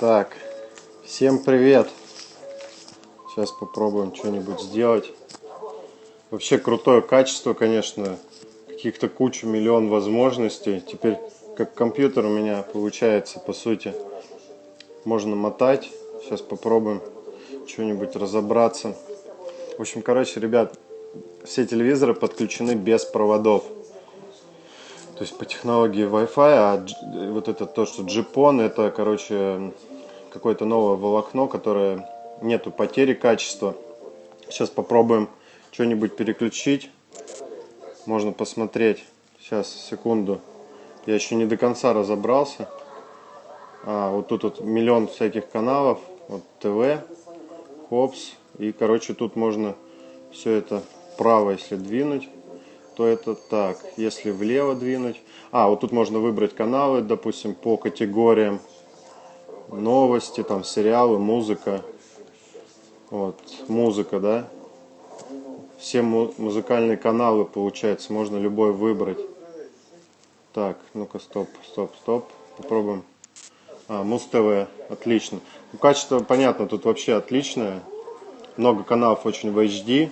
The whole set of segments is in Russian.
Так, всем привет. Сейчас попробуем что-нибудь сделать. Вообще крутое качество, конечно. Каких-то кучу, миллион возможностей. Теперь, как компьютер у меня получается, по сути, можно мотать. Сейчас попробуем что-нибудь разобраться. В общем, короче, ребят, все телевизоры подключены без проводов. То есть по технологии Wi-Fi, а вот это то, что GPON, это, короче, какое-то новое волокно, которое нету потери качества. Сейчас попробуем что-нибудь переключить. Можно посмотреть. Сейчас, секунду. Я еще не до конца разобрался. А, вот тут вот миллион всяких каналов. Вот ТВ, Хопс. И, короче, тут можно все это вправо, если двинуть то это так. Если влево двинуть... А, вот тут можно выбрать каналы, допустим, по категориям. Новости, там, сериалы, музыка. Вот, музыка, да. Все музыкальные каналы, получается, можно любой выбрать. Так, ну-ка, стоп, стоп, стоп. Попробуем. А, Муз-ТВ, отлично. Ну, качество, понятно, тут вообще отличное. Много каналов очень в HD.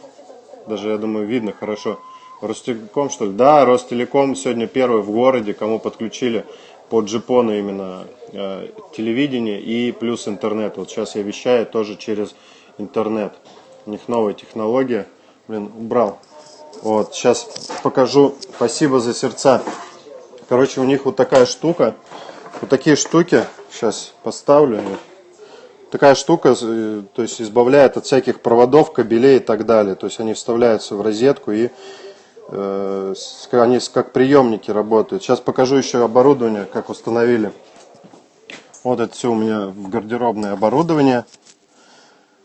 Даже, я думаю, видно хорошо. Ростелеком, что ли? Да, Ростелеком сегодня первый в городе, кому подключили по джипону именно э, телевидение и плюс интернет. Вот сейчас я вещаю тоже через интернет. У них новая технология. Блин, убрал. Вот, сейчас покажу. Спасибо за сердца. Короче, у них вот такая штука. Вот такие штуки. Сейчас поставлю. Такая штука, э, то есть избавляет от всяких проводов, кабелей и так далее. То есть они вставляются в розетку и они как приемники работают. Сейчас покажу еще оборудование, как установили. Вот это все у меня в гардеробное оборудование.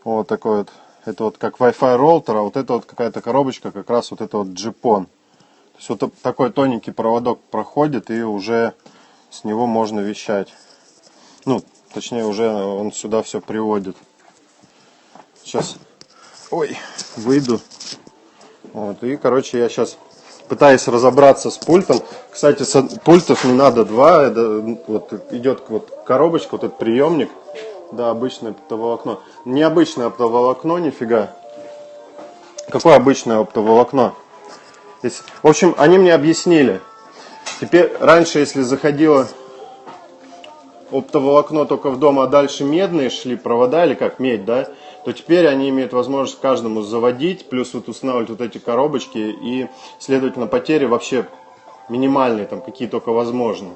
Вот такой вот. Это вот как Wi-Fi роутер, а вот это вот какая-то коробочка, как раз вот это вот джипон. То есть вот такой тоненький проводок проходит и уже с него можно вещать. Ну, точнее уже он сюда все приводит. Сейчас, ой, выйду. Вот, и, короче, я сейчас пытаюсь разобраться с пультом. Кстати, с пультов не надо два. Это, вот идет вот коробочка, вот этот приемник. Да, обычное оптоволокно. Необычное оптоволокно, нифига. Какое обычное оптоволокно? Здесь, в общем, они мне объяснили. Теперь, раньше, если заходило оптоволокно только в дом, а дальше медные шли провода, или как, медь, да, то теперь они имеют возможность каждому заводить, плюс вот устанавливать вот эти коробочки, и, следовательно, потери вообще минимальные, там какие только возможны.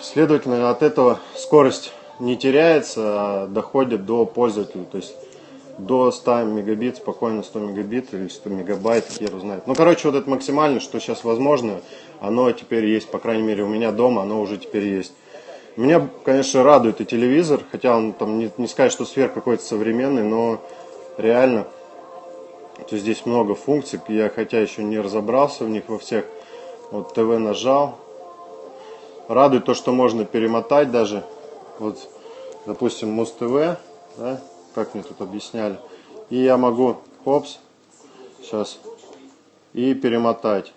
Следовательно, от этого скорость не теряется, а доходит до пользователя, то есть до 100 мегабит, спокойно 100 мегабит или 100 мегабайт, хер знает. Ну, короче, вот это максимально, что сейчас возможно, оно теперь есть, по крайней мере, у меня дома оно уже теперь есть. Меня, конечно, радует и телевизор, хотя он там не, не сказать, что сверх какой-то современный, но реально, то здесь много функций, я хотя еще не разобрался в них во всех. Вот ТВ нажал. Радует то, что можно перемотать даже. Вот, допустим, Муз-ТВ, да, как мне тут объясняли. И я могу, хопс, сейчас, и перемотать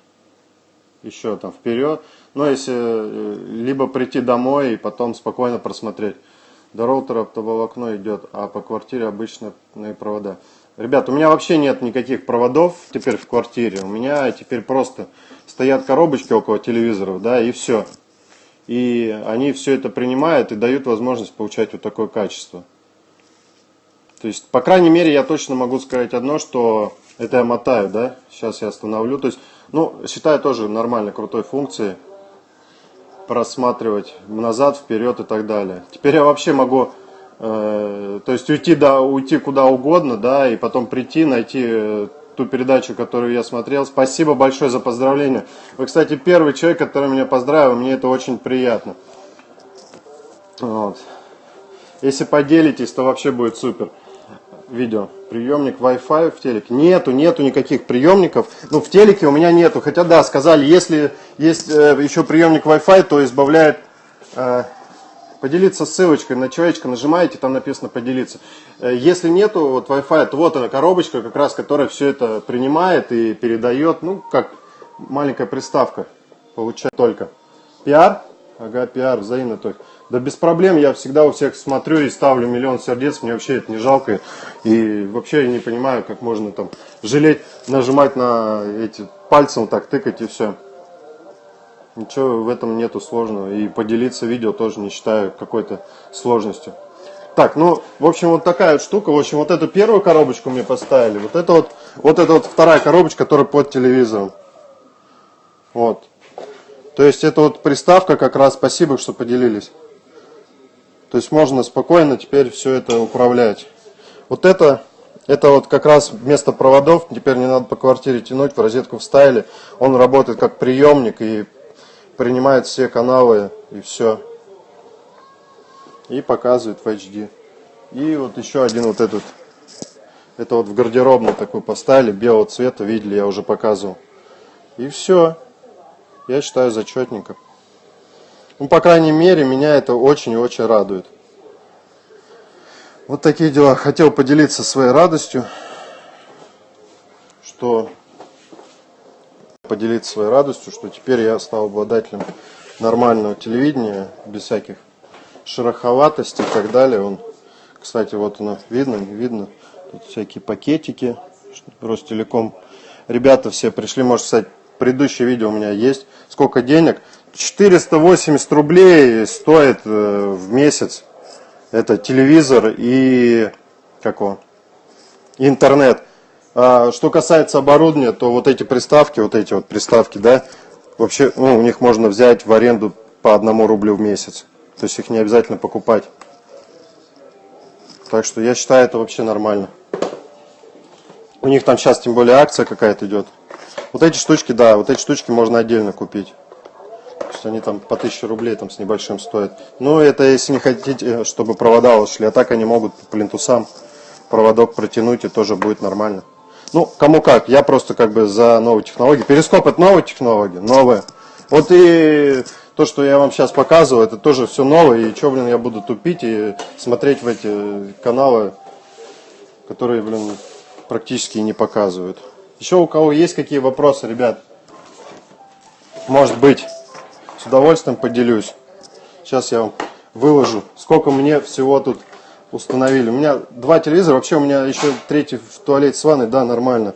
еще там вперед. Но если э, либо прийти домой и потом спокойно просмотреть. До роутера оптоволокно идет, а по квартире обычные провода. Ребят, у меня вообще нет никаких проводов теперь в квартире. У меня теперь просто стоят коробочки около телевизоров, да, и все. И они все это принимают и дают возможность получать вот такое качество. То есть, по крайней мере, я точно могу сказать одно, что это я мотаю, да. Сейчас я остановлю. То есть, ну, считаю тоже нормально крутой функцией просматривать назад, вперед и так далее. Теперь я вообще могу, э, то есть уйти, да, уйти куда угодно, да, и потом прийти, найти э, ту передачу, которую я смотрел. Спасибо большое за поздравление. Вы, кстати, первый человек, который меня поздравил, мне это очень приятно. Вот. Если поделитесь, то вообще будет супер видео. Приемник Wi-Fi в телеке. Нету, нету никаких приемников. Ну, в телеке у меня нету. Хотя, да, сказали, если есть э, еще приемник Wi-Fi, то избавляет... Э, поделиться ссылочкой на человечка нажимаете, там написано поделиться. Э, если нету вот Wi-Fi, то вот она коробочка, как раз, которая все это принимает и передает. Ну, как маленькая приставка. Получает только. Пиар. Ага, пиар, взаимно только. Да без проблем, я всегда у всех смотрю и ставлю миллион сердец, мне вообще это не жалко. И вообще я не понимаю, как можно там жалеть, нажимать на эти пальцем так тыкать и все. Ничего в этом нету сложного. И поделиться видео тоже не считаю какой-то сложностью. Так, ну, в общем, вот такая вот штука. В общем, вот эту первую коробочку мне поставили. Вот это вот, вот это вот вторая коробочка, которая под телевизором. Вот. То есть это вот приставка как раз, спасибо, что поделились. То есть можно спокойно теперь все это управлять. Вот это, это вот как раз вместо проводов, теперь не надо по квартире тянуть, в розетку вставили. Он работает как приемник и принимает все каналы и все. И показывает в HD. И вот еще один вот этот. Это вот в гардеробной такой поставили, белого цвета, видели, я уже показывал. И все. Я считаю зачетненько. Ну, по крайней мере, меня это очень и очень радует. Вот такие дела. Хотел поделиться своей радостью, что поделиться своей радостью, что теперь я стал обладателем нормального телевидения, без всяких шероховатостей и так далее. Он, кстати, вот оно видно, не видно. Тут всякие пакетики. Ростелеком. Ребята все пришли, может, кстати, предыдущее видео у меня есть. Сколько денег? 480 рублей стоит э, в месяц. Это телевизор и какого? Интернет. А что касается оборудования, то вот эти приставки, вот эти вот приставки, да, вообще, ну, у них можно взять в аренду по одному рублю в месяц. То есть их не обязательно покупать. Так что я считаю это вообще нормально. У них там сейчас тем более акция какая-то идет. Вот эти штучки, да, вот эти штучки можно отдельно купить. То есть они там по 1000 рублей там с небольшим стоят. Ну, это если не хотите, чтобы провода ушли. А так они могут по плинтусам проводок протянуть и тоже будет нормально. Ну, кому как. Я просто как бы за новые технологии. Перископ это новые технологии, новые. Вот и то, что я вам сейчас показываю, это тоже все новое. И что, блин, я буду тупить и смотреть в эти каналы, которые, блин, практически не показывают. Еще у кого есть какие вопросы, ребят? Может быть, с удовольствием поделюсь. Сейчас я вам выложу, сколько мне всего тут установили. У меня два телевизора, вообще у меня еще третий в туалете с ванной, да, нормально.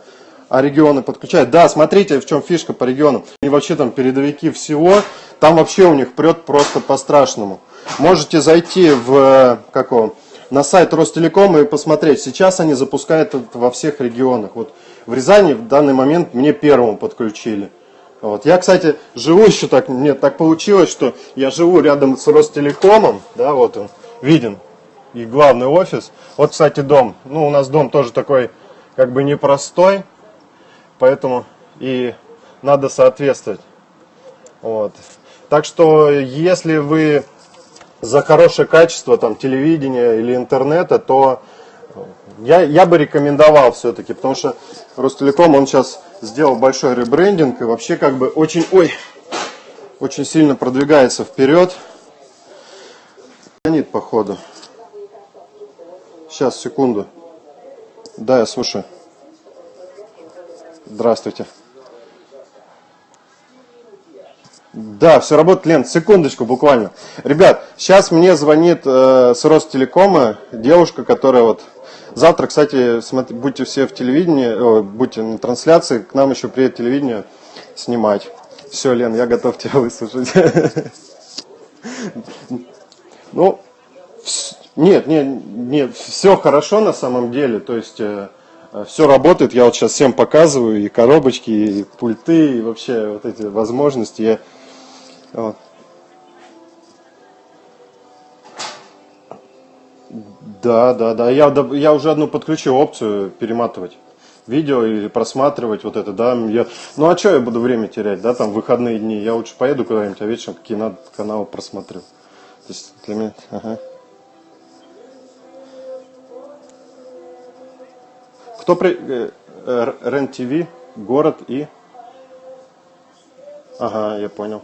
А регионы подключают. Да, смотрите, в чем фишка по регионам. И вообще там передовики всего, там вообще у них прет просто по-страшному. Можете зайти в, какого, на сайт Ростелекома и посмотреть. Сейчас они запускают это во всех регионах. Вот в Рязани в данный момент мне первому подключили. Вот. Я, кстати, живу еще так, мне так получилось, что я живу рядом с Ростелекомом, да, вот он, виден, и главный офис. Вот, кстати, дом. Ну, у нас дом тоже такой, как бы непростой, поэтому и надо соответствовать. Вот. Так что, если вы за хорошее качество там, телевидения или интернета, то я, я бы рекомендовал все-таки, потому что Ростелеком, он сейчас сделал большой ребрендинг и вообще как бы очень, ой, очень сильно продвигается вперед. Звонит, походу. Сейчас, секунду. Да, я слушаю. Здравствуйте. Да, все работает, Лен, секундочку буквально. Ребят, сейчас мне звонит э, с Ростелекома девушка, которая вот... Завтра, кстати, смотри, будьте все в телевидении, о, будьте на трансляции, к нам еще приедет телевидение снимать. Все, Лен, я готов тебя выслушать. Ну, нет, нет, нет, все хорошо на самом деле, то есть э, все работает, я вот сейчас всем показываю, и коробочки, и пульты, и вообще вот эти возможности, я вот. Да, да, да, я, я уже одну подключил опцию перематывать видео или просматривать вот это, да, я, ну а что я буду время терять, да, там выходные дни, я лучше поеду куда-нибудь, а вечером какие надо каналы просмотрю. То есть для меня, ага. Кто при... Э, РЕН-ТВ, город и... Ага, я понял.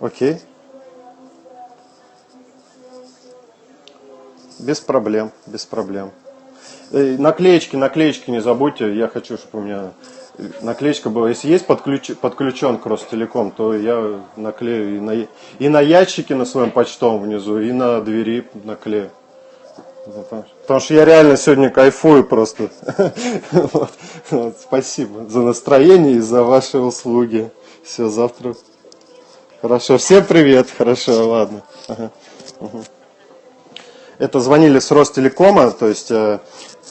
Окей. Без проблем, без проблем. Э, наклеечки, наклеечки не забудьте. Я хочу, чтобы у меня наклеечка была. Если есть подключ, подключен к Ростелеком, то я наклею и на, и на ящике на своем почтовом внизу, и на двери наклею. Потому что я реально сегодня кайфую просто. Вот. Вот. Спасибо за настроение и за ваши услуги. Все, завтра. Хорошо, всем привет. Хорошо, ладно. Ага. Угу. Это звонили с Ростелекома, то есть, э,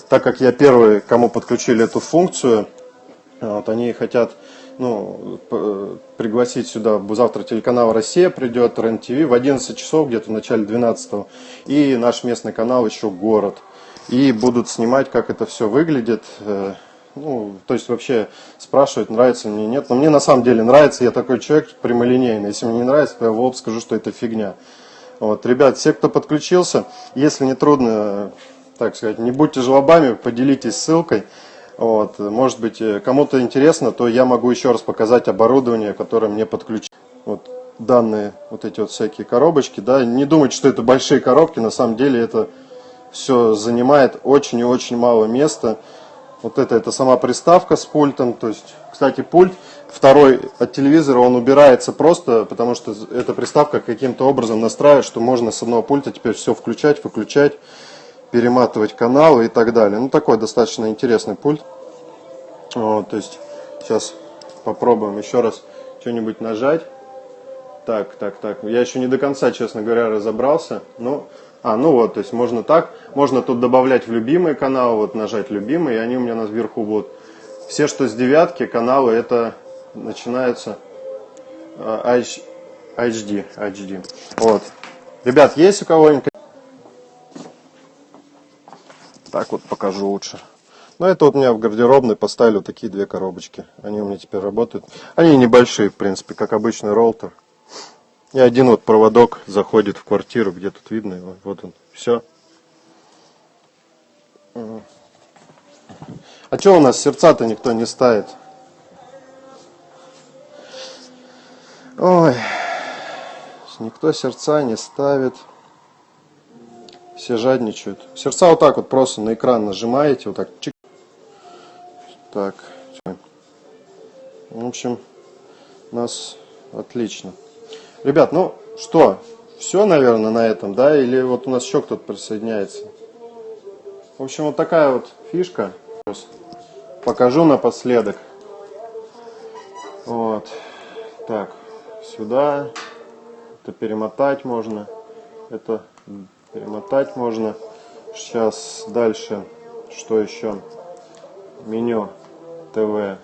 так как я первый, кому подключили эту функцию, вот, они хотят ну, пригласить сюда, завтра телеканал «Россия» придет, РЕН-ТВ в 11 часов, где-то в начале 12 и наш местный канал еще «Город». И будут снимать, как это все выглядит, э, ну, то есть вообще спрашивают, нравится мне, нет. Но мне на самом деле нравится, я такой человек прямолинейный. Если мне не нравится, то я в лоб скажу, что это фигня. Вот, ребят, все, кто подключился, если не трудно, так сказать, не будьте жлобами, поделитесь ссылкой. Вот, может быть, э, кому-то интересно, то я могу еще раз показать оборудование, которое мне подключено. Вот данные, вот эти вот всякие коробочки, да, не думайте, что это большие коробки, на самом деле это все занимает очень и очень мало места. Вот это, это сама приставка с пультом, то есть, кстати, пульт второй от телевизора, он убирается просто, потому что эта приставка каким-то образом настраивает, что можно с одного пульта теперь все включать, выключать перематывать каналы и так далее. Ну, такой достаточно интересный пульт. Вот, то есть, сейчас попробуем еще раз что-нибудь нажать. Так, так, так. Я еще не до конца, честно говоря, разобрался. Ну, а, ну вот, то есть можно так. Можно тут добавлять в любимые каналы, вот нажать любимые, и они у меня на сверху будут. Все, что с девятки каналы, это начинается HD, HD. Вот. Ребят, есть у кого-нибудь так вот покажу лучше. Но это вот у меня в гардеробной поставили вот такие две коробочки. Они у меня теперь работают. Они небольшие, в принципе, как обычный роутер. И один вот проводок заходит в квартиру, где тут видно его. Вот он. Все. А что у нас сердца-то никто не ставит? Ой, никто сердца не ставит. Все жадничают. Сердца вот так вот просто на экран нажимаете, вот так. Чик. Так. В общем, у нас отлично. Ребят, ну что, все, наверное, на этом, да? Или вот у нас еще кто-то присоединяется? В общем, вот такая вот фишка. Покажу напоследок. Вот. Так, сюда. Это перемотать можно. Это перемотать можно. Сейчас дальше, что еще? Меню ТВ.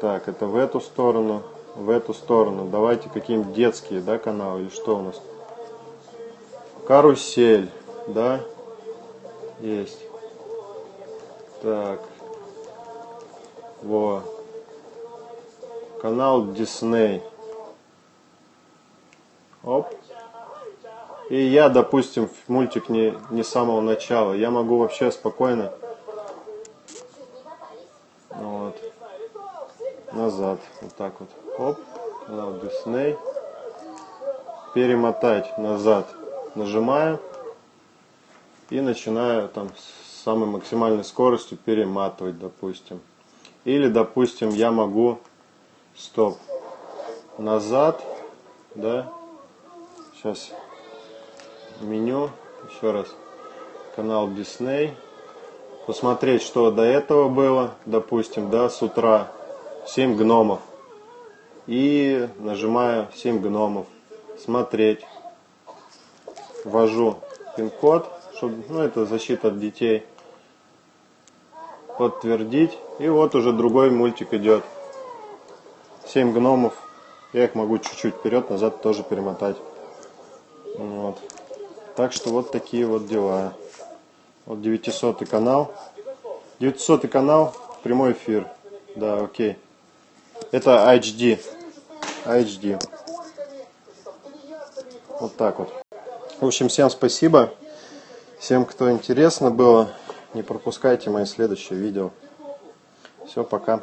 Так, это в эту сторону, в эту сторону. Давайте какие-нибудь детские, да, каналы или что у нас? Карусель, да? Есть. Так. Во. Канал Дисней. Оп. И я, допустим, мультик не, не с самого начала. Я могу вообще спокойно вот, назад. Вот так вот. Оп. Канал Disney. Перемотать назад. Нажимаю. И начинаю там с самой максимальной скоростью перематывать, допустим. Или, допустим, я могу стоп назад, да, сейчас меню, еще раз, канал Disney, посмотреть, что до этого было, допустим, да, с утра, 7 гномов, и нажимаю 7 гномов, смотреть, ввожу пин-код, чтобы, ну, это защита от детей, подтвердить, и вот уже другой мультик идет, 7 гномов, я их могу чуть-чуть вперед, назад тоже перемотать. Вот. Так что вот такие вот дела. Вот 900 канал. 900 канал, прямой эфир. Да, окей. Это HD. HD. Вот так вот. В общем, всем спасибо. Всем, кто интересно было, не пропускайте мои следующие видео. Все, пока.